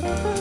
Bye.